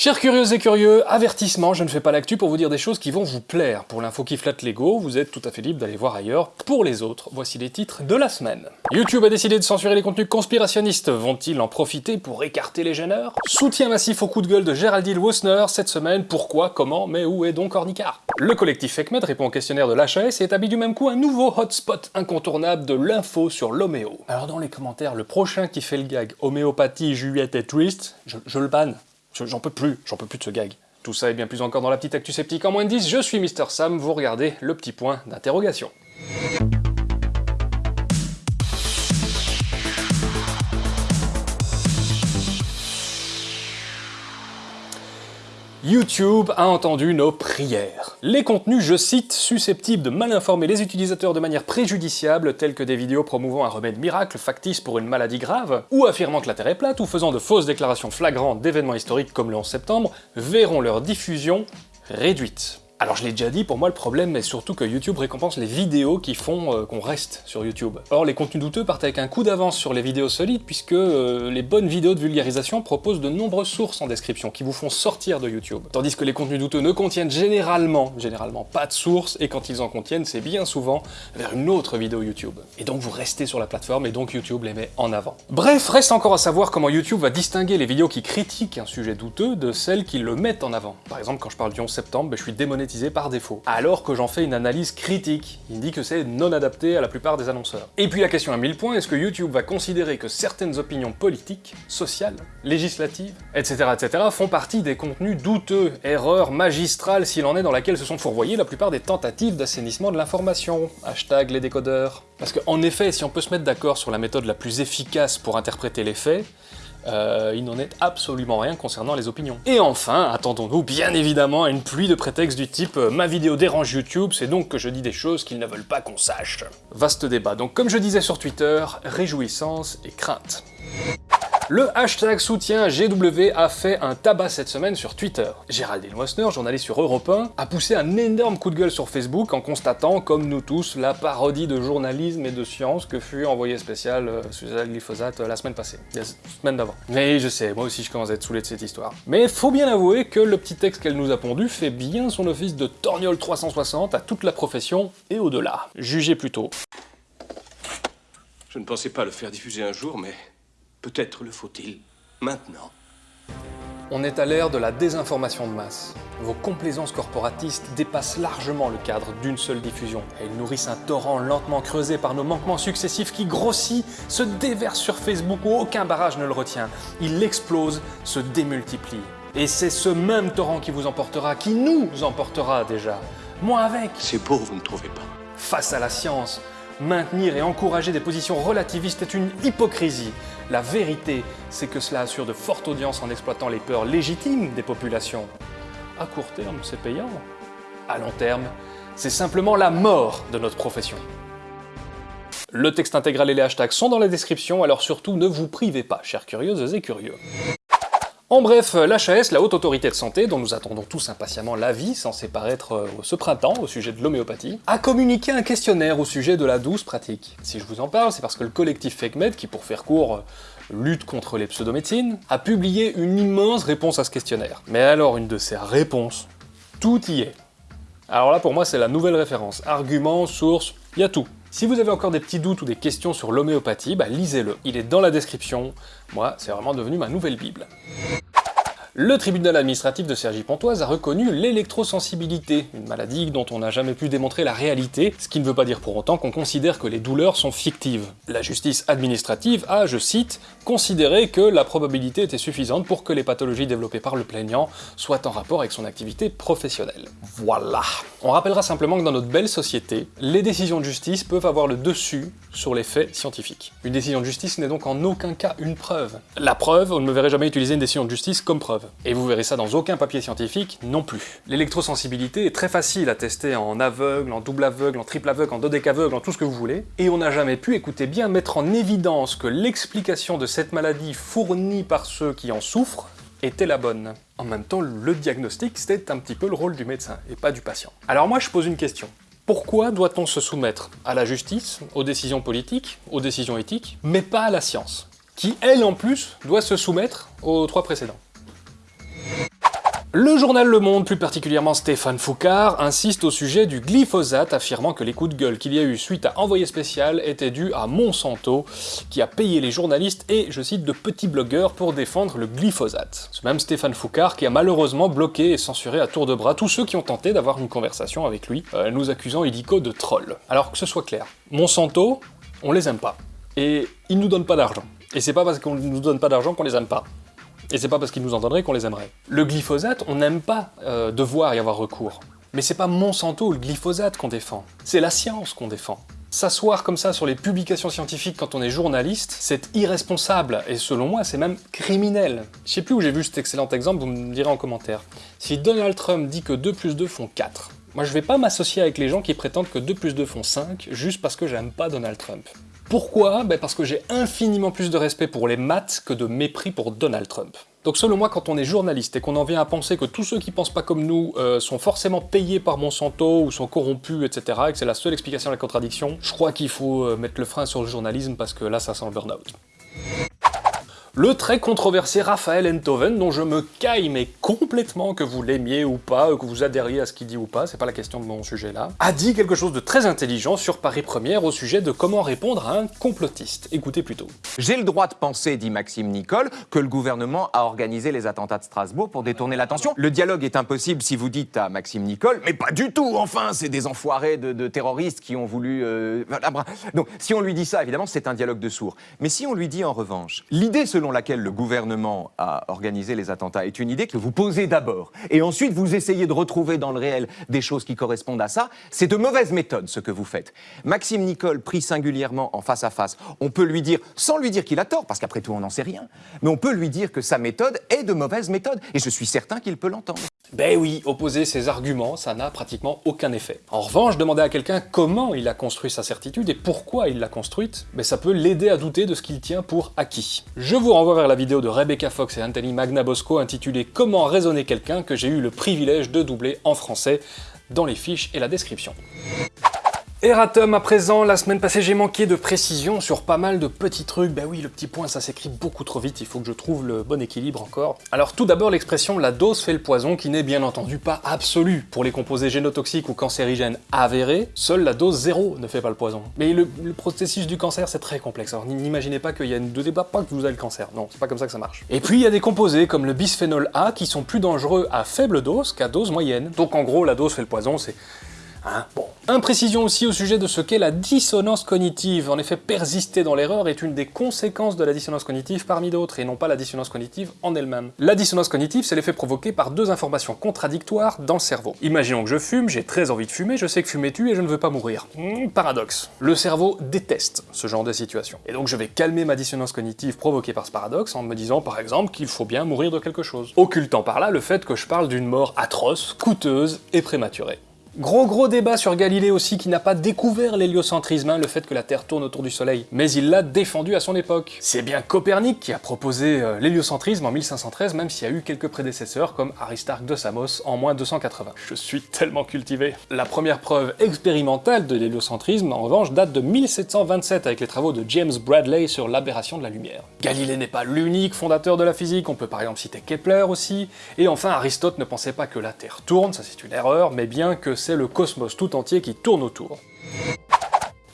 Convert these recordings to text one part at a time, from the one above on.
Chers curieuses et curieux, avertissement, je ne fais pas l'actu pour vous dire des choses qui vont vous plaire. Pour l'info qui flatte l'ego, vous êtes tout à fait libre d'aller voir ailleurs. Pour les autres, voici les titres de la semaine. YouTube a décidé de censurer les contenus conspirationnistes. Vont-ils en profiter pour écarter les gêneurs? Soutien massif au coup de gueule de Géraldine Wosner cette semaine. Pourquoi Comment Mais où est donc Ornicard Le collectif FECMED répond au questionnaire de l'HAS et établit du même coup un nouveau hotspot incontournable de l'info sur l'homéo. Alors dans les commentaires, le prochain qui fait le gag homéopathie, Juliette et Twist, je, je le banne. J'en peux plus, j'en peux plus de ce gag. Tout ça et bien plus encore dans la petite actu sceptique en moins de 10, je suis Mister Sam, vous regardez le petit point d'interrogation. YouTube a entendu nos prières. Les contenus, je cite, susceptibles de mal informer les utilisateurs de manière préjudiciable, tels que des vidéos promouvant un remède miracle factice pour une maladie grave, ou affirmant que la Terre est plate, ou faisant de fausses déclarations flagrantes d'événements historiques comme le 11 septembre, verront leur diffusion réduite. Alors je l'ai déjà dit, pour moi le problème est surtout que YouTube récompense les vidéos qui font euh, qu'on reste sur YouTube. Or les contenus douteux partent avec un coup d'avance sur les vidéos solides puisque euh, les bonnes vidéos de vulgarisation proposent de nombreuses sources en description qui vous font sortir de YouTube. Tandis que les contenus douteux ne contiennent généralement, généralement pas de source et quand ils en contiennent c'est bien souvent vers une autre vidéo YouTube. Et donc vous restez sur la plateforme et donc YouTube les met en avant. Bref, reste encore à savoir comment YouTube va distinguer les vidéos qui critiquent un sujet douteux de celles qui le mettent en avant. Par exemple quand je parle du 11 septembre, ben, je suis démonétisé par défaut, alors que j'en fais une analyse critique. Il dit que c'est non adapté à la plupart des annonceurs. Et puis la question à 1000 points, est-ce que YouTube va considérer que certaines opinions politiques, sociales, législatives, etc. etc. font partie des contenus douteux, erreurs magistrales s'il en est dans laquelle se sont fourvoyées la plupart des tentatives d'assainissement de l'information, hashtag les décodeurs. Parce qu'en effet, si on peut se mettre d'accord sur la méthode la plus efficace pour interpréter les faits, euh, il n'en est absolument rien concernant les opinions. Et enfin, attendons-nous bien évidemment à une pluie de prétextes du type euh, ma vidéo dérange YouTube, c'est donc que je dis des choses qu'ils ne veulent pas qu'on sache ». Vaste débat, donc comme je disais sur Twitter, réjouissance et crainte. Le hashtag soutien GW a fait un tabac cette semaine sur Twitter. Géraldine Wessner, journaliste sur Europe 1, a poussé un énorme coup de gueule sur Facebook en constatant, comme nous tous, la parodie de journalisme et de science que fut envoyé spécial euh, la glyphosate euh, la semaine passée, la semaine d'avant. Mais je sais, moi aussi je commence à être saoulé de cette histoire. Mais faut bien avouer que le petit texte qu'elle nous a pondu fait bien son office de torgnole 360 à toute la profession et au-delà. Jugez plutôt. Je ne pensais pas le faire diffuser un jour, mais Peut-être le faut-il maintenant. On est à l'ère de la désinformation de masse. Vos complaisances corporatistes dépassent largement le cadre d'une seule diffusion. Elles nourrissent un torrent lentement creusé par nos manquements successifs qui grossit, se déverse sur Facebook où aucun barrage ne le retient. Il explose, se démultiplie. Et c'est ce même torrent qui vous emportera, qui nous emportera déjà. Moi avec. C'est beau, vous ne trouvez pas Face à la science, maintenir et encourager des positions relativistes est une hypocrisie. La vérité, c'est que cela assure de fortes audiences en exploitant les peurs légitimes des populations. À court terme, c'est payant. À long terme, c'est simplement la mort de notre profession. Le texte intégral et les hashtags sont dans la description, alors surtout ne vous privez pas, chers curieuses et curieux. En bref, l'HAS, la Haute Autorité de Santé, dont nous attendons tous impatiemment l'avis, censé paraître euh, ce printemps au sujet de l'homéopathie, a communiqué un questionnaire au sujet de la douce pratique. Si je vous en parle, c'est parce que le collectif FakeMed, qui pour faire court euh, lutte contre les pseudomédecines, a publié une immense réponse à ce questionnaire. Mais alors, une de ces réponses, tout y est. Alors là, pour moi, c'est la nouvelle référence. Argument, source, y a tout. Si vous avez encore des petits doutes ou des questions sur l'homéopathie, bah lisez-le. Il est dans la description. Moi, c'est vraiment devenu ma nouvelle bible. Le tribunal administratif de Cergy-Pontoise a reconnu l'électrosensibilité, une maladie dont on n'a jamais pu démontrer la réalité, ce qui ne veut pas dire pour autant qu'on considère que les douleurs sont fictives. La justice administrative a, je cite, considéré que la probabilité était suffisante pour que les pathologies développées par le plaignant soient en rapport avec son activité professionnelle. Voilà On rappellera simplement que dans notre belle société, les décisions de justice peuvent avoir le dessus sur les faits scientifiques. Une décision de justice n'est donc en aucun cas une preuve. La preuve, on ne me verrait jamais utiliser une décision de justice comme preuve. Et vous verrez ça dans aucun papier scientifique non plus. L'électrosensibilité est très facile à tester en aveugle, en double aveugle, en triple aveugle, en dodécaveugle, en tout ce que vous voulez, et on n'a jamais pu, écoutez bien, mettre en évidence que l'explication de cette maladie fournie par ceux qui en souffrent était la bonne. En même temps, le diagnostic, c'était un petit peu le rôle du médecin, et pas du patient. Alors moi, je pose une question. Pourquoi doit-on se soumettre à la justice, aux décisions politiques, aux décisions éthiques, mais pas à la science? Qui, elle en plus, doit se soumettre aux trois précédents? Le journal Le Monde, plus particulièrement Stéphane Foucard, insiste au sujet du glyphosate, affirmant que les coups de gueule qu'il y a eu suite à Envoyé spécial étaient dus à Monsanto, qui a payé les journalistes et, je cite, de petits blogueurs pour défendre le glyphosate. Ce même Stéphane Foucard qui a malheureusement bloqué et censuré à tour de bras tous ceux qui ont tenté d'avoir une conversation avec lui, euh, nous accusant illico de troll. Alors que ce soit clair, Monsanto, on les aime pas. Et ils nous donnent pas d'argent. Et c'est pas parce qu'on nous donne pas d'argent qu'on les aime pas. Et c'est pas parce qu'ils nous en donneraient qu'on les aimerait. Le glyphosate, on n'aime pas euh, devoir y avoir recours. Mais c'est pas Monsanto ou le glyphosate qu'on défend, c'est la science qu'on défend. S'asseoir comme ça sur les publications scientifiques quand on est journaliste, c'est irresponsable, et selon moi, c'est même criminel. Je sais plus où j'ai vu cet excellent exemple, vous me direz en commentaire. Si Donald Trump dit que 2 plus 2 font 4, moi je vais pas m'associer avec les gens qui prétendent que 2 plus 2 font 5, juste parce que j'aime pas Donald Trump. Pourquoi ben Parce que j'ai infiniment plus de respect pour les maths que de mépris pour Donald Trump. Donc selon moi, quand on est journaliste et qu'on en vient à penser que tous ceux qui pensent pas comme nous euh, sont forcément payés par Monsanto ou sont corrompus, etc., et que c'est la seule explication à la contradiction, je crois qu'il faut euh, mettre le frein sur le journalisme parce que là, ça sent le burn-out le très controversé Raphaël Enthoven, dont je me caille mais complètement que vous l'aimiez ou pas, que vous adhériez à ce qu'il dit ou pas, c'est pas la question de mon sujet là, a dit quelque chose de très intelligent sur Paris Première au sujet de comment répondre à un complotiste. Écoutez plutôt. J'ai le droit de penser, dit Maxime Nicole, que le gouvernement a organisé les attentats de Strasbourg pour détourner l'attention. Le dialogue est impossible si vous dites à Maxime Nicole, mais pas du tout, enfin, c'est des enfoirés de, terroristes qui ont voulu... Euh, Donc, si on lui dit ça, évidemment, c'est un dialogue de sourds. Mais si on lui dit en revanche, l'idée selon laquelle le gouvernement a organisé les attentats est une idée que vous posez d'abord, et ensuite vous essayez de retrouver dans le réel des choses qui correspondent à ça, c'est de mauvaise méthode ce que vous faites. Maxime Nicole, pris singulièrement en face à face, on peut lui dire, sans lui dire qu'il a tort, parce qu'après tout on n'en sait rien, mais on peut lui dire que sa méthode est de mauvaise méthode, et je suis certain qu'il peut l'entendre. Ben oui, opposer ses arguments, ça n'a pratiquement aucun effet. En revanche, demander à quelqu'un comment il a construit sa certitude et pourquoi il l'a construite, ben ça peut l'aider à douter de ce qu'il tient pour acquis. Je vous renvoie vers la vidéo de Rebecca Fox et Anthony Magnabosco intitulée « Comment raisonner quelqu'un » que j'ai eu le privilège de doubler en français dans les fiches et la description. Erratum à présent, la semaine passée j'ai manqué de précision sur pas mal de petits trucs, bah oui le petit point ça s'écrit beaucoup trop vite, il faut que je trouve le bon équilibre encore. Alors tout d'abord l'expression la dose fait le poison qui n'est bien entendu pas absolue. Pour les composés génotoxiques ou cancérigènes avérés, seule la dose zéro ne fait pas le poison. Mais le, processus du cancer c'est très complexe, alors n'imaginez pas qu'il y a une deuxième pas que vous avez le cancer, non c'est pas comme ça que ça marche. Et puis il y a des composés comme le bisphénol A qui sont plus dangereux à faible dose qu'à dose moyenne. Donc en gros la dose fait le poison c'est Hein bon. Imprécision aussi au sujet de ce qu'est la dissonance cognitive. En effet, persister dans l'erreur est une des conséquences de la dissonance cognitive parmi d'autres, et non pas la dissonance cognitive en elle-même. La dissonance cognitive, c'est l'effet provoqué par deux informations contradictoires dans le cerveau. Imaginons que je fume, j'ai très envie de fumer, je sais que fumer tue et je ne veux pas mourir. Hmm, paradoxe. Le cerveau déteste ce genre de situation. Et donc je vais calmer ma dissonance cognitive provoquée par ce paradoxe en me disant par exemple qu'il faut bien mourir de quelque chose. Occultant par là le fait que je parle d'une mort atroce, coûteuse et prématurée. Gros gros débat sur Galilée aussi qui n'a pas découvert l'héliocentrisme, hein, le fait que la Terre tourne autour du Soleil, mais il l'a défendu à son époque. C'est bien Copernic qui a proposé euh, l'héliocentrisme en 1513, même s'il y a eu quelques prédécesseurs comme Aristarque de Samos en moins 280. Je suis tellement cultivé. La première preuve expérimentale de l'héliocentrisme, en revanche, date de 1727 avec les travaux de James Bradley sur l'aberration de la lumière. Galilée n'est pas l'unique fondateur de la physique, on peut par exemple citer Kepler aussi, et enfin Aristote ne pensait pas que la Terre tourne, ça c'est une erreur, mais bien que c'est le cosmos tout entier qui tourne autour.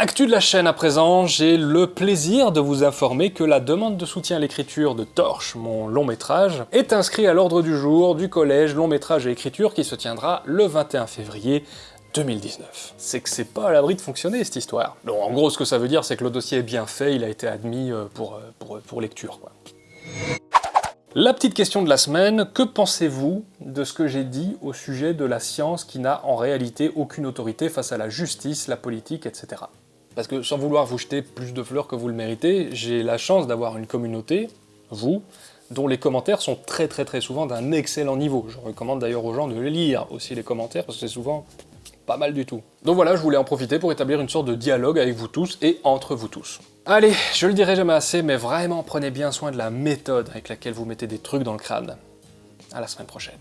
Actu de la chaîne à présent, j'ai le plaisir de vous informer que la demande de soutien à l'écriture de Torche, mon long métrage, est inscrite à l'ordre du jour du collège long métrage et écriture qui se tiendra le 21 février 2019. C'est que c'est pas à l'abri de fonctionner cette histoire. Donc en gros ce que ça veut dire c'est que le dossier est bien fait, il a été admis euh, pour, euh, pour, lecture. La petite question de la semaine, que pensez-vous de ce que j'ai dit au sujet de la science qui n'a en réalité aucune autorité face à la justice, la politique, etc. Parce que sans vouloir vous jeter plus de fleurs que vous le méritez, j'ai la chance d'avoir une communauté, vous, dont les commentaires sont très très très souvent d'un excellent niveau. Je recommande d'ailleurs aux gens de lire aussi les commentaires, parce que c'est souvent pas mal du tout. Donc voilà, je voulais en profiter pour établir une sorte de dialogue avec vous tous et entre vous tous. Allez, je le dirai jamais assez, mais vraiment prenez bien soin de la méthode avec laquelle vous mettez des trucs dans le crâne. À la semaine prochaine.